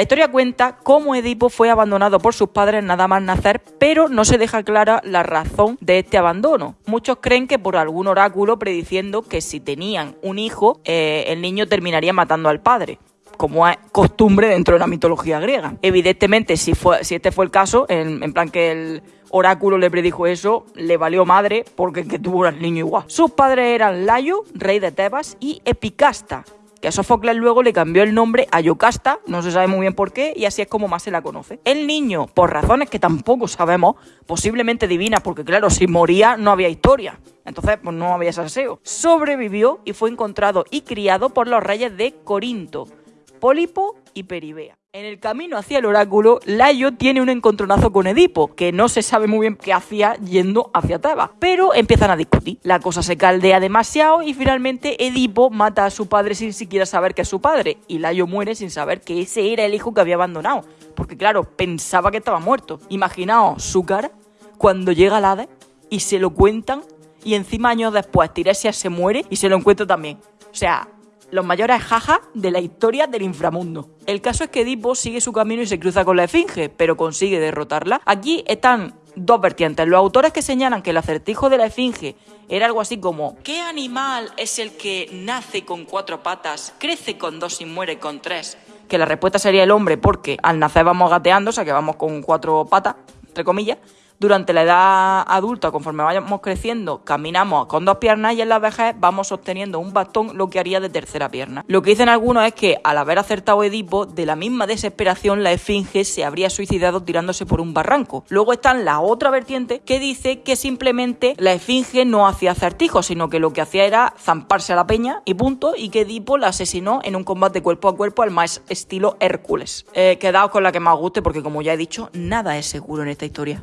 La historia cuenta cómo Edipo fue abandonado por sus padres nada más nacer, pero no se deja clara la razón de este abandono. Muchos creen que por algún oráculo prediciendo que si tenían un hijo, eh, el niño terminaría matando al padre como es costumbre dentro de la mitología griega. Evidentemente, si, fue, si este fue el caso, en, plan que el oráculo le predijo eso, le valió madre porque que tuvo al niño igual. Sus padres eran Layo, rey de Tebas, y Epicasta, que a Sófocles luego le cambió el nombre a Yocasta, no se sabe muy bien por qué, y así es como más se la conoce. El niño, por razones que tampoco sabemos, posiblemente divinas, porque claro, si moría no había historia. Entonces, pues no había salseo. Sobrevivió y fue encontrado y criado por los reyes de Corinto, Pólipo y Peribea. En el camino hacia el oráculo, Layo tiene un encontronazo con Edipo, que no se sabe muy bien qué hacía yendo hacia Tebas, pero empiezan a discutir. La cosa se caldea demasiado y finalmente Edipo mata a su padre sin siquiera saber que es su padre, y Layo muere sin saber que ese era el hijo que había abandonado, porque claro, pensaba que estaba muerto. Imaginaos su cara cuando llega al Hades y se lo cuentan y encima años después Tiresias se muere y se lo encuentra también. O sea, los mayores jajas de la historia del inframundo. El caso es que Edipo sigue su camino y se cruza con la Esfinge, pero consigue derrotarla. Aquí están dos vertientes. Los autores que señalan que el acertijo de la Esfinge era algo así como ¿Qué animal es el que nace con cuatro patas, crece con dos y muere con tres? Que la respuesta sería el hombre porque al nacer vamos gateando, o sea que vamos con cuatro patas, entre comillas, durante la edad adulta, conforme vayamos creciendo, caminamos con dos piernas y en la vejez vamos sosteniendo un bastón, lo que haría de tercera pierna. Lo que dicen algunos es que al haber acertado Edipo, de la misma desesperación la esfinge se habría suicidado tirándose por un barranco. Luego está la otra vertiente que dice que simplemente la esfinge no hacía acertijos, sino que lo que hacía era zamparse a la peña y punto, y que Edipo la asesinó en un combate cuerpo a cuerpo al más estilo Hércules. Eh, quedaos con la que más guste porque como ya he dicho, nada es seguro en esta historia.